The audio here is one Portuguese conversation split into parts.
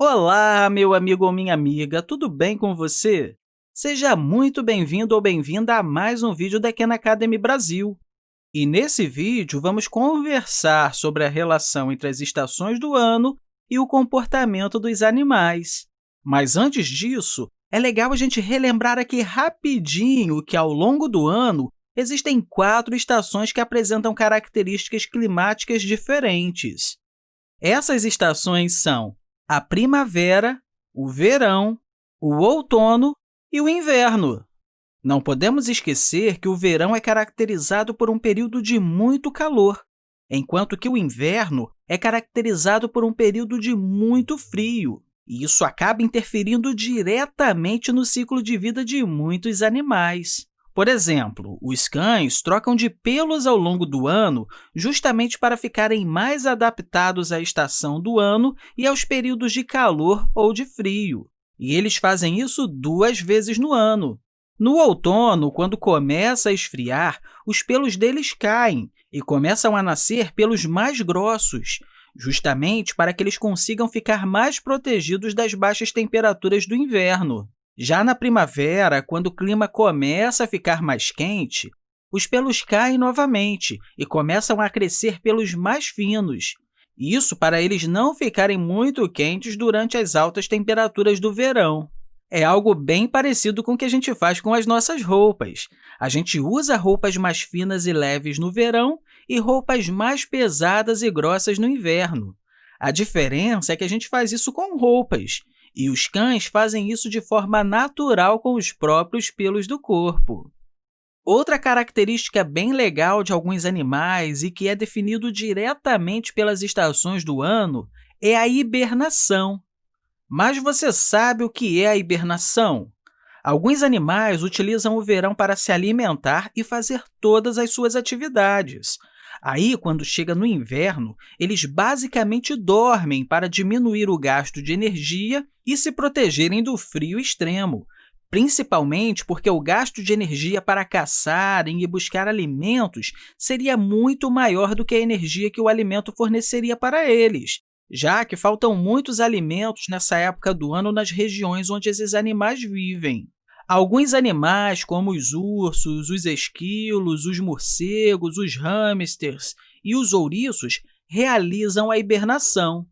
Olá, meu amigo ou minha amiga, tudo bem com você? Seja muito bem-vindo ou bem-vinda a mais um vídeo da Khan Academy Brasil. E nesse vídeo, vamos conversar sobre a relação entre as estações do ano e o comportamento dos animais. Mas antes disso, é legal a gente relembrar aqui rapidinho que, ao longo do ano, existem quatro estações que apresentam características climáticas diferentes. Essas estações são a primavera, o verão, o outono e o inverno. Não podemos esquecer que o verão é caracterizado por um período de muito calor, enquanto que o inverno é caracterizado por um período de muito frio, e isso acaba interferindo diretamente no ciclo de vida de muitos animais. Por exemplo, os cães trocam de pelos ao longo do ano justamente para ficarem mais adaptados à estação do ano e aos períodos de calor ou de frio. E eles fazem isso duas vezes no ano. No outono, quando começa a esfriar, os pelos deles caem e começam a nascer pelos mais grossos, justamente para que eles consigam ficar mais protegidos das baixas temperaturas do inverno. Já na primavera, quando o clima começa a ficar mais quente, os pelos caem novamente e começam a crescer pelos mais finos. Isso para eles não ficarem muito quentes durante as altas temperaturas do verão. É algo bem parecido com o que a gente faz com as nossas roupas. A gente usa roupas mais finas e leves no verão e roupas mais pesadas e grossas no inverno. A diferença é que a gente faz isso com roupas, e os cães fazem isso de forma natural com os próprios pelos do corpo. Outra característica bem legal de alguns animais e que é definido diretamente pelas estações do ano é a hibernação. Mas você sabe o que é a hibernação? Alguns animais utilizam o verão para se alimentar e fazer todas as suas atividades. Aí, quando chega no inverno, eles basicamente dormem para diminuir o gasto de energia e se protegerem do frio extremo, principalmente porque o gasto de energia para caçarem e buscar alimentos seria muito maior do que a energia que o alimento forneceria para eles, já que faltam muitos alimentos nessa época do ano nas regiões onde esses animais vivem. Alguns animais, como os ursos, os esquilos, os morcegos, os hamsters e os ouriços, realizam a hibernação.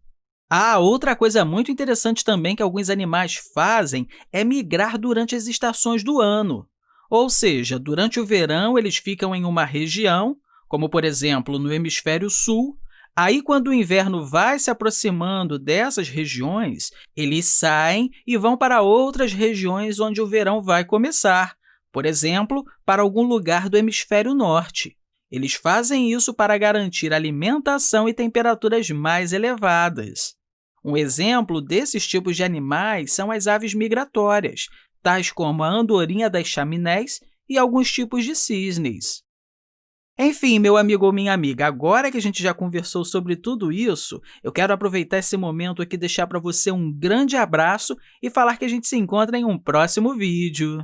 Ah, outra coisa muito interessante também que alguns animais fazem é migrar durante as estações do ano. Ou seja, durante o verão, eles ficam em uma região, como, por exemplo, no hemisfério sul, Aí, quando o inverno vai se aproximando dessas regiões, eles saem e vão para outras regiões onde o verão vai começar, por exemplo, para algum lugar do hemisfério norte. Eles fazem isso para garantir alimentação e temperaturas mais elevadas. Um exemplo desses tipos de animais são as aves migratórias, tais como a andorinha das chaminés e alguns tipos de cisnes. Enfim, meu amigo ou minha amiga, agora que a gente já conversou sobre tudo isso, eu quero aproveitar esse momento aqui e deixar para você um grande abraço e falar que a gente se encontra em um próximo vídeo.